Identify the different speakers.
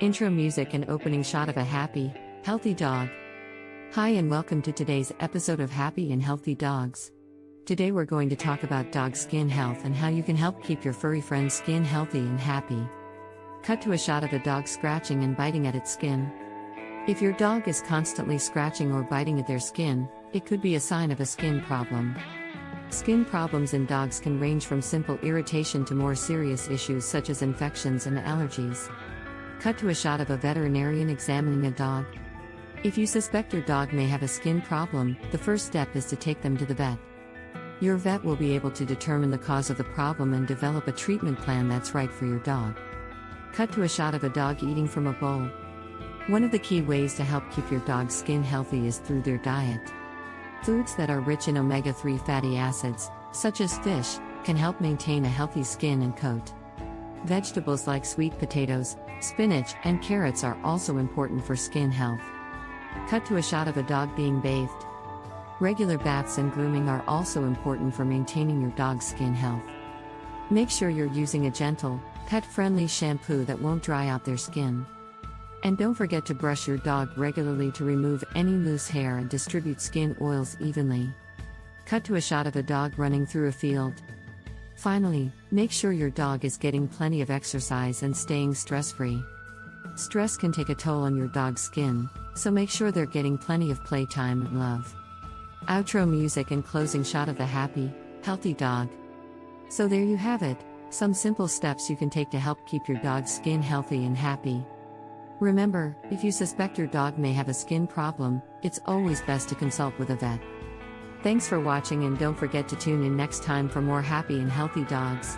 Speaker 1: Intro music and opening shot of a happy, healthy dog. Hi, and welcome to today's episode of Happy and Healthy Dogs. Today we're going to talk about dog skin health and how you can help keep your furry friend's skin healthy and happy. Cut to a shot of a dog scratching and biting at its skin. If your dog is constantly scratching or biting at their skin, it could be a sign of a skin problem. Skin problems in dogs can range from simple irritation to more serious issues such as infections and allergies. Cut to a shot of a veterinarian examining a dog. If you suspect your dog may have a skin problem, the first step is to take them to the vet. Your vet will be able to determine the cause of the problem and develop a treatment plan that's right for your dog. Cut to a shot of a dog eating from a bowl. One of the key ways to help keep your dog's skin healthy is through their diet. Foods that are rich in omega 3 fatty acids, such as fish, can help maintain a healthy skin and coat. Vegetables like sweet potatoes, spinach, and carrots are also important for skin health. Cut to a shot of a dog being bathed. Regular baths and grooming are also important for maintaining your dog's skin health. Make sure you're using a gentle, pet friendly shampoo that won't dry out their skin. And don't forget to brush your dog regularly to remove any loose hair and distribute skin oils evenly. Cut to a shot of a dog running through a field. Finally, make sure your dog is getting plenty of exercise and staying stress free. Stress can take a toll on your dog's skin, so make sure they're getting plenty of playtime and love. Outro music and closing shot of the happy, healthy dog. So there you have it, some simple steps you can take to help keep your dog's skin healthy and happy. Remember, if you suspect your dog may have a skin problem, it's always best to consult with a vet. Thanks for watching and don't forget to tune in next time for more happy and healthy dogs.